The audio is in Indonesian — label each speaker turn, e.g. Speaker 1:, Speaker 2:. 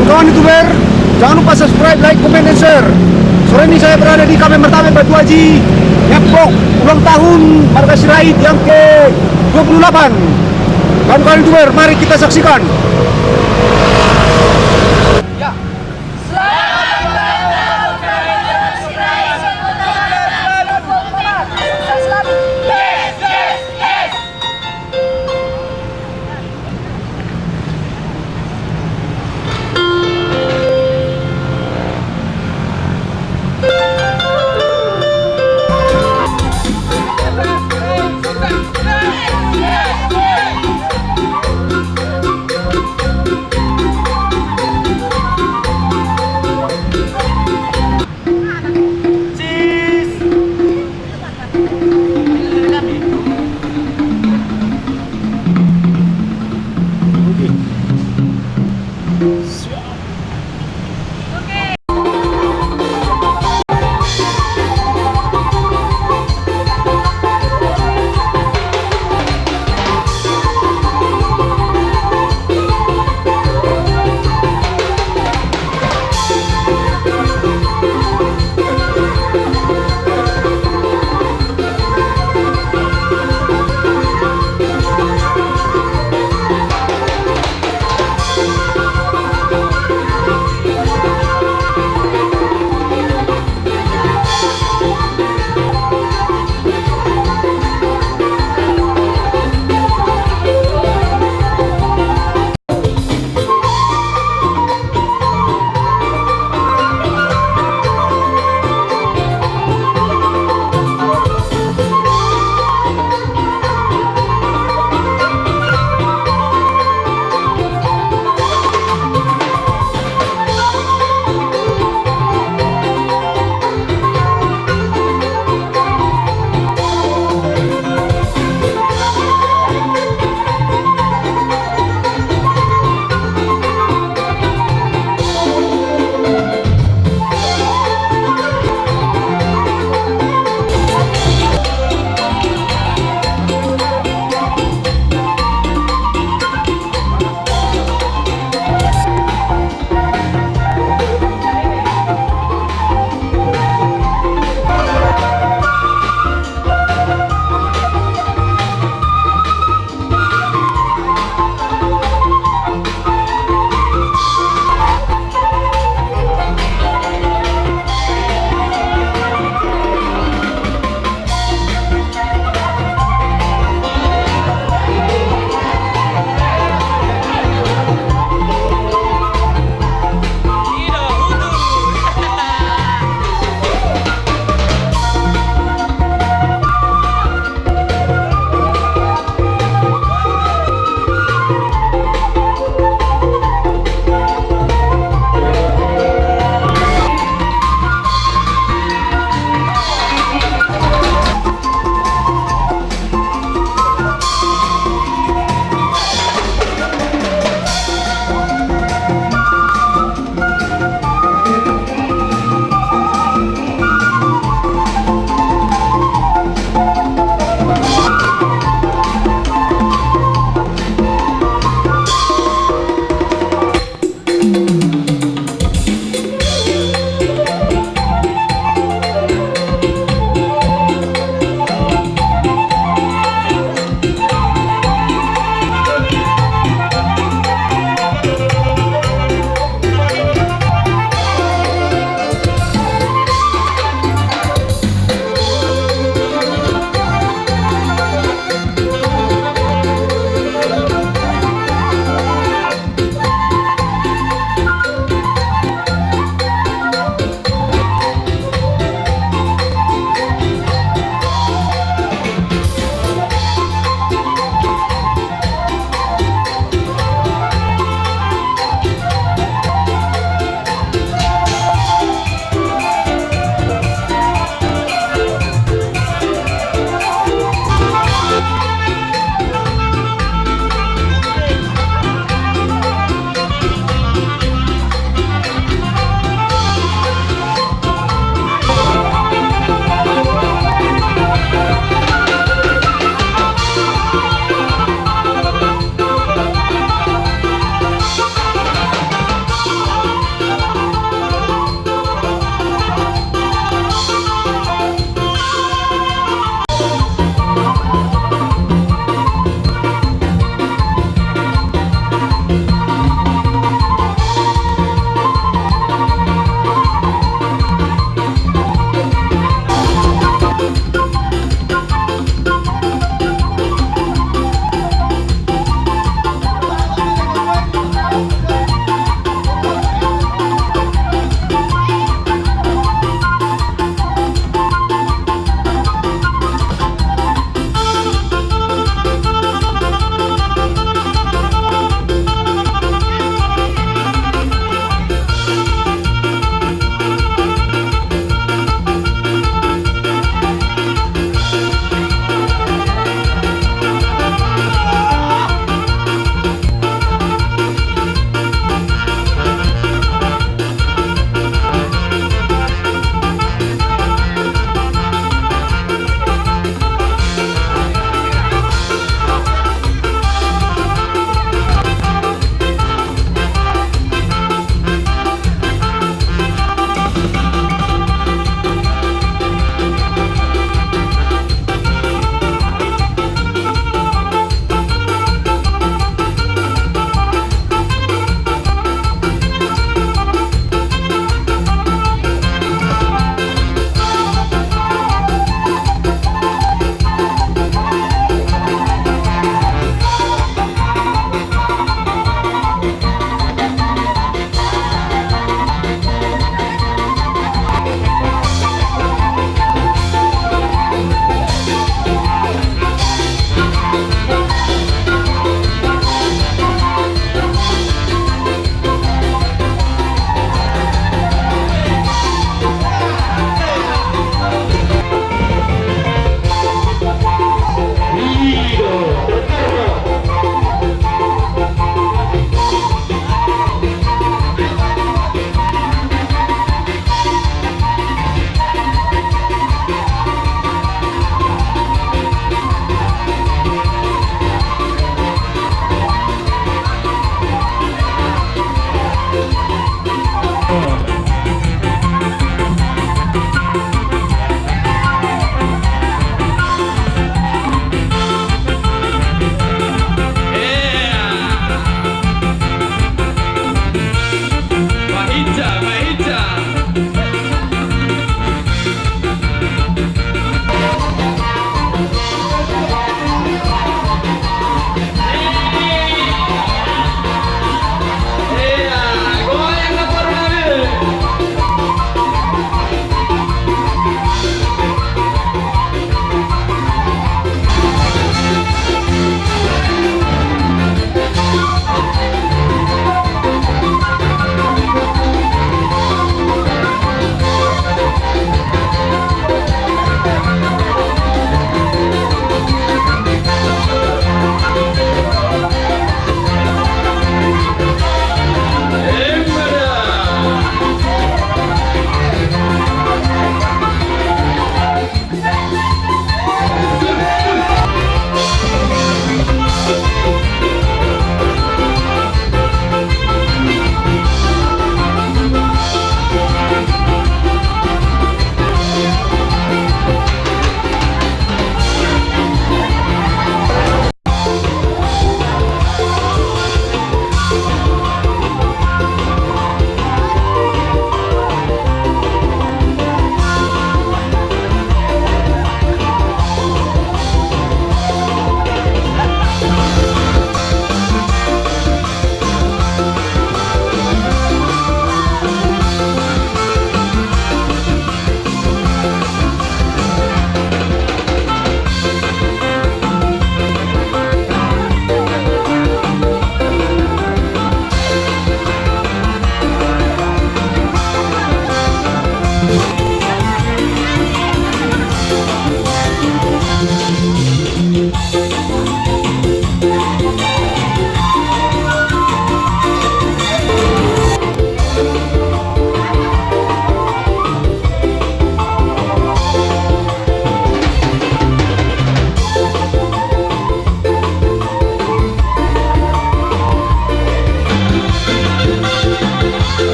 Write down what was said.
Speaker 1: Kawan-kawan youtuber, jangan lupa subscribe, like, comment, dan share. Sore ini saya berada di Kamen Mertame Batu Haji Ngepok ulang tahun Marga Sirait yang ke 28 Kawan-kawan youtuber, mari kita saksikan